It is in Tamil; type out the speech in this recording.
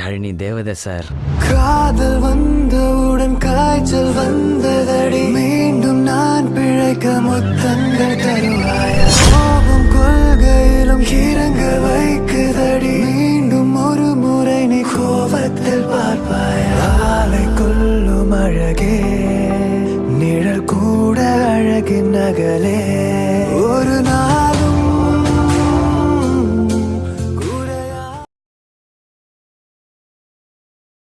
யாழினி தேவதை சார். காதல் வந்தவுடன் காய்ச்சல் வந்ததடி. மீண்டும் நான் பிழைக்க முத்தங்கள் தருவாயா. கோபம் கொள்கையிலும் இறங்க வைக்குதடி. மீண்டும் ஒரு முறை நீ கோபத்தில் பார்ப்பாயா. ஆலை கொள்ளும் அழகே நிழல் கூட அழகின் நகலே